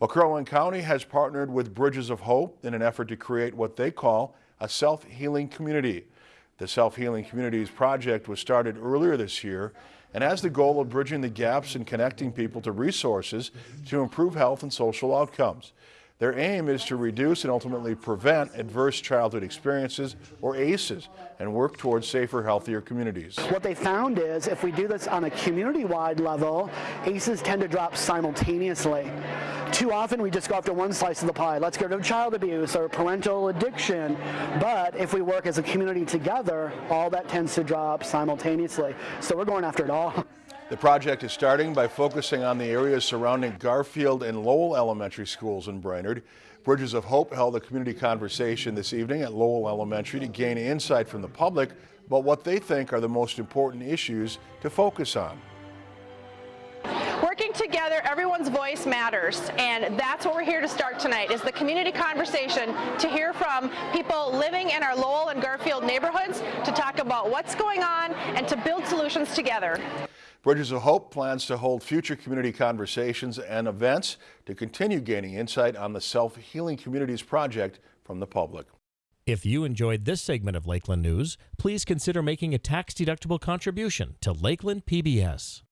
Well, Crow Wing County has partnered with Bridges of Hope in an effort to create what they call a self-healing community. The Self-Healing Communities project was started earlier this year and has the goal of bridging the gaps and connecting people to resources to improve health and social outcomes. Their aim is to reduce and ultimately prevent adverse childhood experiences, or ACEs, and work towards safer, healthier communities. What they found is if we do this on a community-wide level, ACEs tend to drop simultaneously. Too often we just go after one slice of the pie. Let's get rid of child abuse or parental addiction. But if we work as a community together, all that tends to drop simultaneously. So we're going after it all. The project is starting by focusing on the areas surrounding Garfield and Lowell Elementary Schools in Brainerd. Bridges of Hope held a community conversation this evening at Lowell Elementary to gain insight from the public about what they think are the most important issues to focus on. Working together, everyone's voice matters, and that's what we're here to start tonight, is the community conversation to hear from people living in our Lowell and Garfield neighborhoods to talk about what's going on and to build solutions together. Bridges of Hope plans to hold future community conversations and events to continue gaining insight on the Self-Healing Communities project from the public. If you enjoyed this segment of Lakeland News, please consider making a tax-deductible contribution to Lakeland PBS.